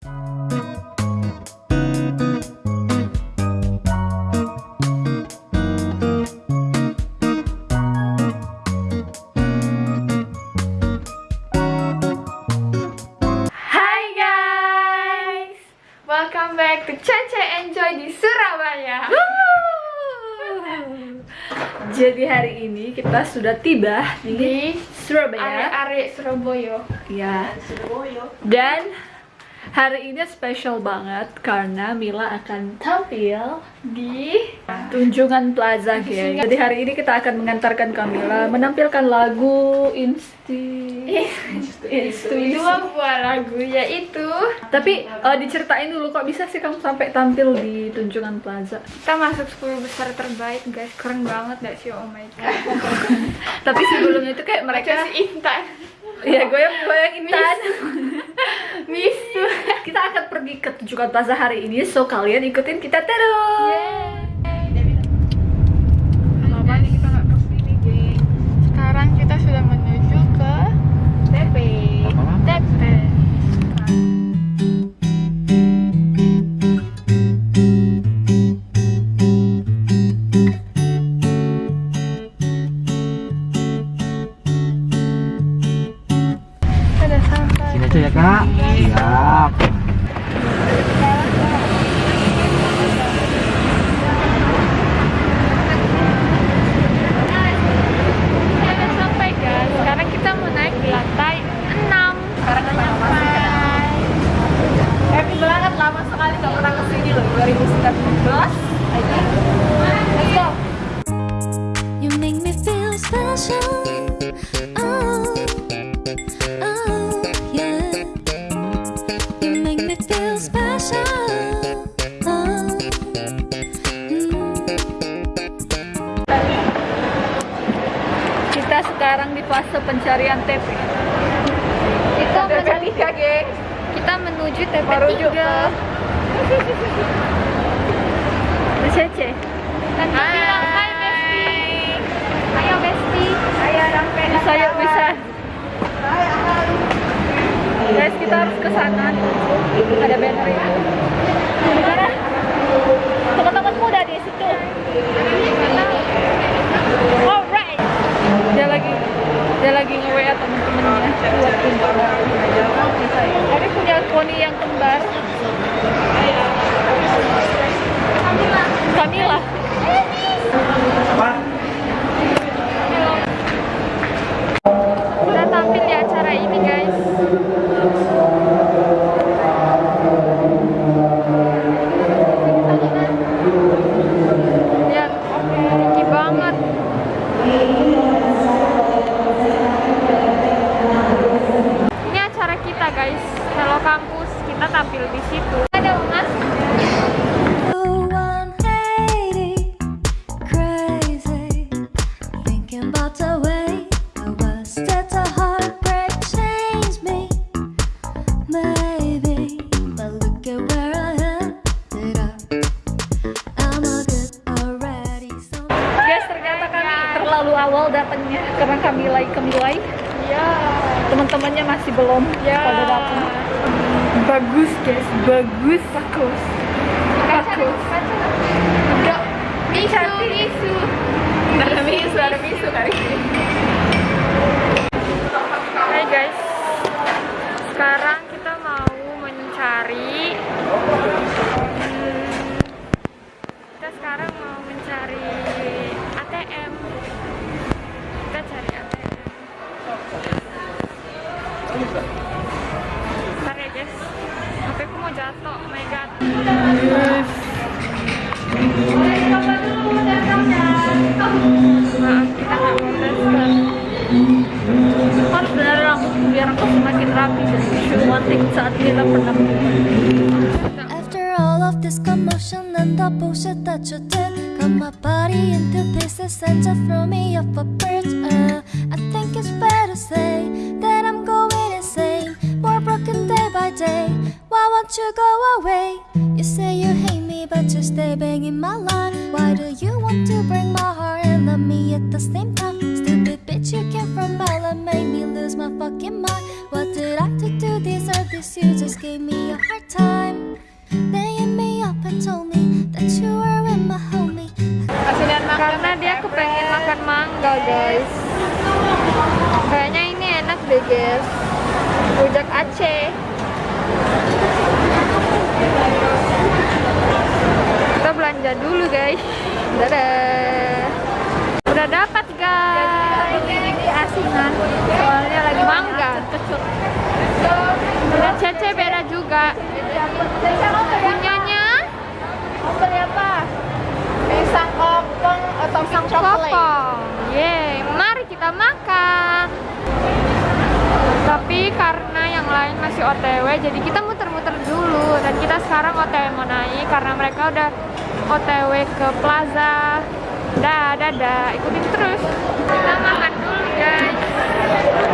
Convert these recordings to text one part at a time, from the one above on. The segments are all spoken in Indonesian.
Welcome back to Cece Enjoy di Surabaya. Jadi hari ini kita sudah tiba di, Di Surabaya. Are-are Surabaya. Ya. Dan hari ini spesial banget karena Mila akan tampil Di Tunjungan Plaza, geng. Jadi hari ini kita akan mengantarkan Kamila menampilkan lagu Insti. Insti. dua buah lagu yaitu Tapi eh, diceritain dulu kok bisa sih kamu sampai tampil di Tunjungan Plaza? kita masuk 10 besar terbaik guys keren banget gak sih oh my god Tapi sebelumnya itu kayak mereka mereka si Intan ya goyang goyang intan. Misu kita akan pergi ke Tunjungan Plaza hari ini, so kalian ikutin kita terus. Lama kita harus ke sana. Ada banner itu. Di mana? Teman-temanmu udah di situ? Alright. Dia lagi dia lagi nge-WA temen-temennya buat kumpul Tadi punya poni yang kembar. Kamila Kita Ya. Teman-temannya masih belum Ya. pada datang Bagus guys, bagus. Bagus Bagus. Enggak. Misu, misu. Ada misu, ada misu kali Hai guys. Sekarang kita mau mencari hmm, kita sekarang mau mencari ATM. Bentar ya guys. HP ku mau jatuh, oh my god. Maaf, kita nggak mau daftar. Kan sebenarnya rambut biar aku semakin rapi dan shooting saat kita pernah After all of this commotion and the bullshit that you did, cut my body into pieces and just throw me off a Why go away? You say you hate me, but you stay banging my line. Why do you want to break my heart and love me at the same time? Stupid bitch, you came from hell and made me lose my fucking mind. What did I do to deserve this? Cause you just gave me a hard time. Laying me up and told me that you were with my homie. Karena dia kepengen makan mangga guys Kayaknya ini enak deh guys Rujak Aceh Belanja dulu guys Dadah Udah dapat guys Ini asinan Soalnya lagi mangga Dan Cece beda juga Punyanya apa? Pisang opong atau pisang? Kopong. Yeay, mari kita makan. Tapi karena yang lain masih OTW, jadi kita muter-muter dulu. Dan kita sekarang OTW mau naik karena mereka udah OTW ke Plaza. Dah, dadah, ikutin terus. Kita makan dulu guys.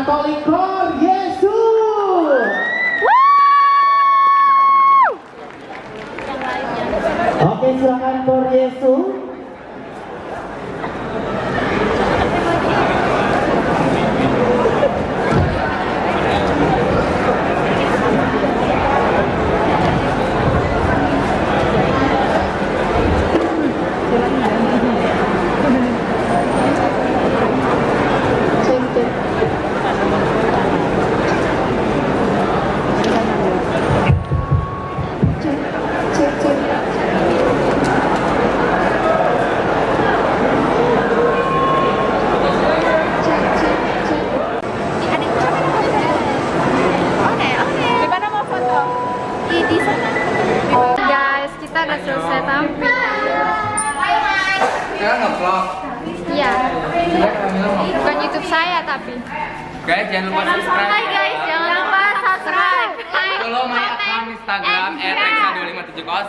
Católico.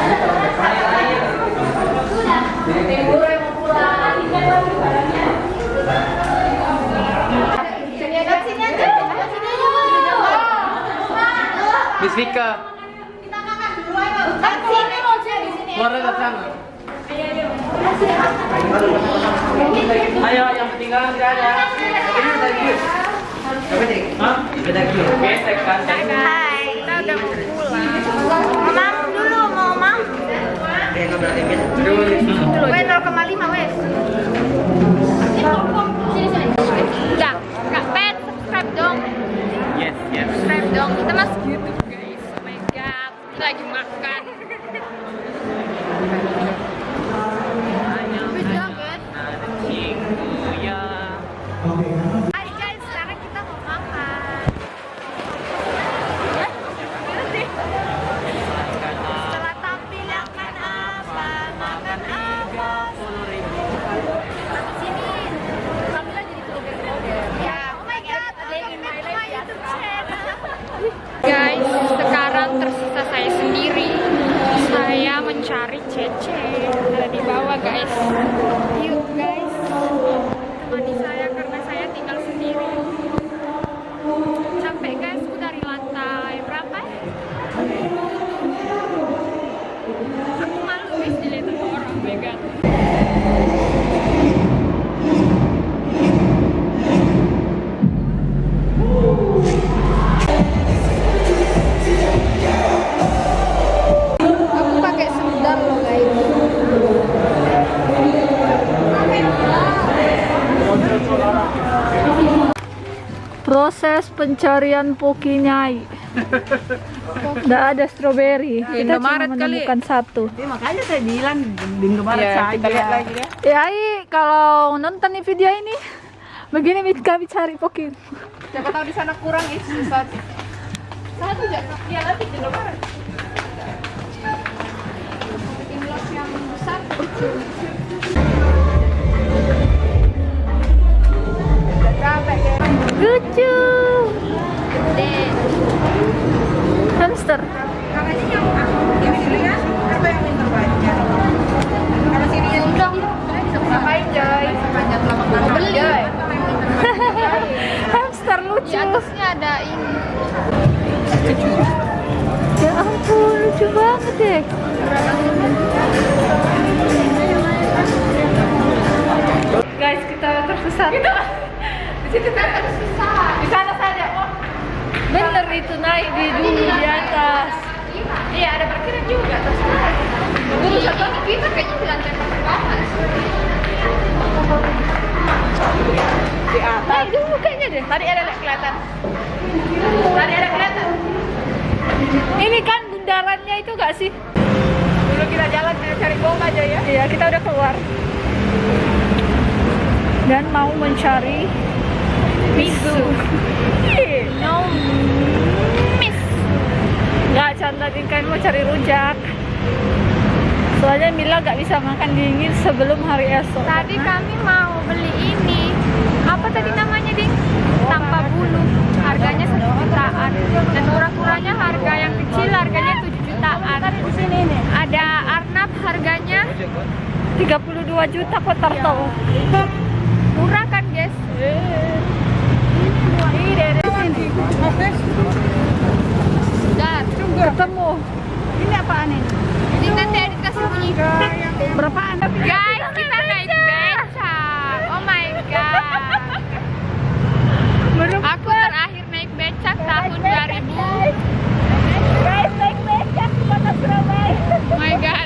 Kita foto stage, backstage. Backstage. View-nya bagus banget guys. Miss Vika. Keluar dari sana. Ayo, yang ketinggalan tidak ada. Ini tadi. Hah? Gesek kan? Hai, kita udah mau pulang. Weh 0,5 wes. Enggak, enggak pet, subscribe dong. Yes, yes. Subscribe dong. Kita masuk YouTube guys. Oh my god, kita lagi makan. Pencarian Pokinyai. Nggak ada stroberi. Kita cuma menemukan satu. makanya saya bilang di Indomaret Ya, saja. kita lihat lagi deh. Ya, Ai, kalau nonton nih video ini, begini kami cari Pokin. Siapa tahu di sana kurang is satu. Satu aja. Iya nanti di Indomaret. Inlos yang besar. Lucu. Hamster. Hamster lucu. Di atasnya ada ini. Ya ampun, lucu banget deh. Guys, kita tersesat. Situ kan tersesat. Di sana saja. Oh. Bener itu naik di dulu di atas. Iya ada parkiran juga terserah. Dulu satu Kita kayaknya di lantai pertama. di atas. Naik dulu kayaknya deh. Tadi ada kelihatan. Tadi ada kelihatan. Ini kan bundarannya itu gak sih? Dulu kita jalan cari bom aja ya. Iya, kita udah keluar. Dan mau mencari misu. No miss. Gak canda kan mau cari rujak. Soalnya Mila gak bisa makan dingin sebelum hari esok. Tadi karena- kami mau beli ini. Apa tadi namanya, Ding? Tanpa bulu. Harganya satu jutaan. Dan murah-murahnya harga yang kecil harganya 7 jutaan. Ada Arnab harganya 32 juta kok turtle. murah kan, guys? Dar. Ketemu. Ini apaan ini? Jadi nanti Adit kasih bunyi. Berapaan? Guys, kita naik becak. Oh my god. Aku terakhir naik becak tahun 2000. Guys, naik becak di kota Surabaya. Oh my god.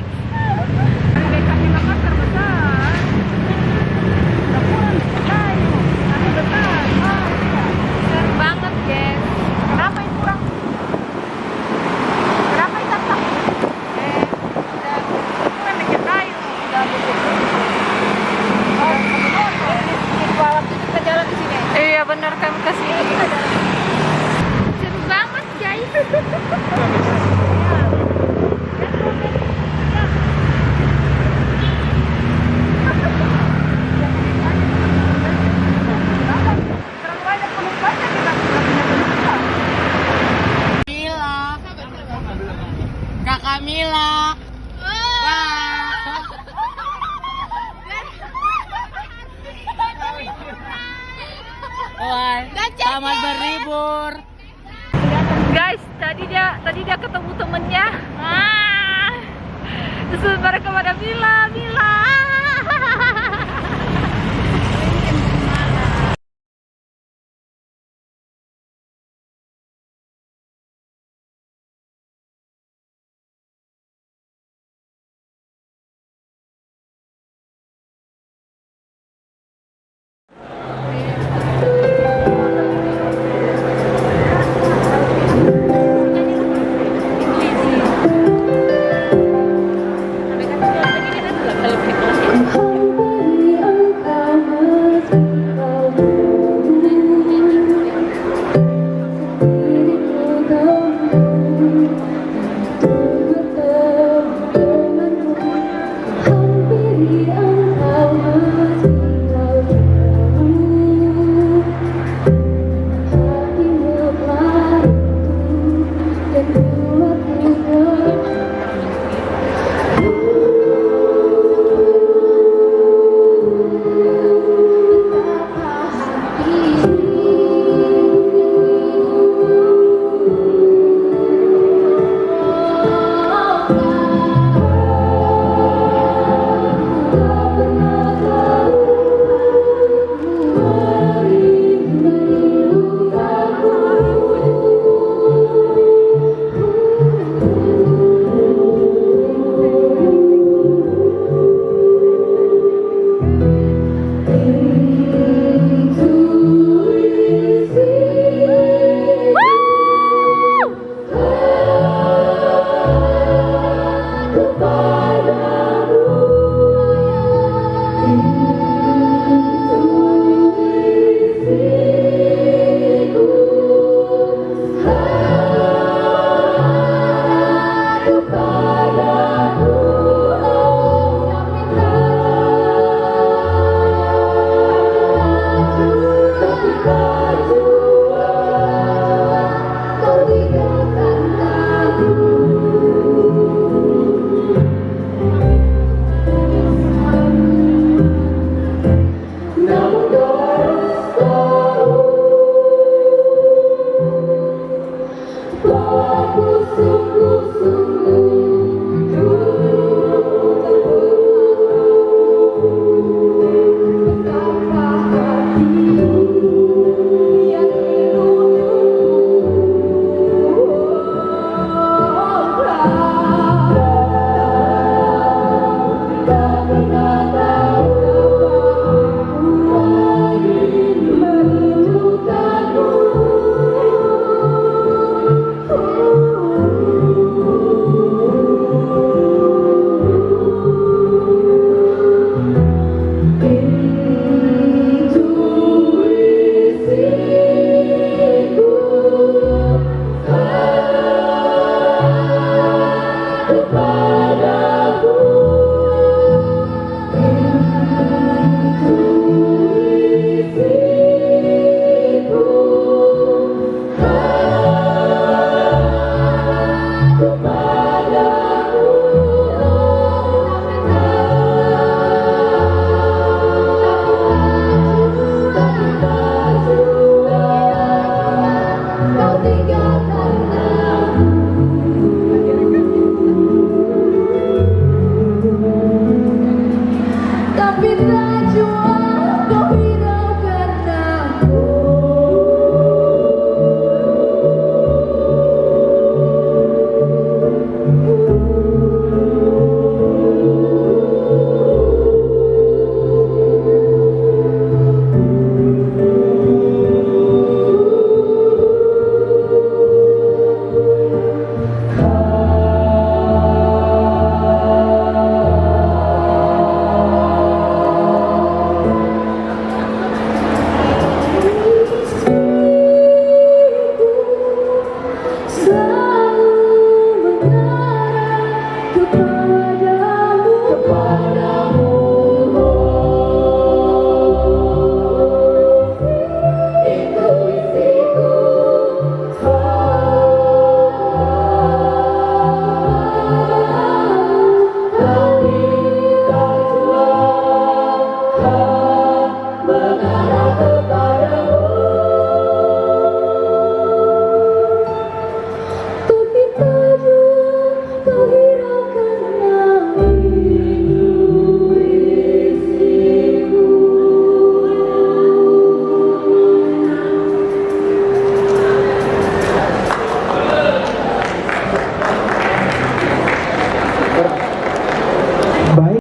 telur. Guys tadi dia tadi dia ketemu temennya. Ah. Terus mereka pada bilang bilang.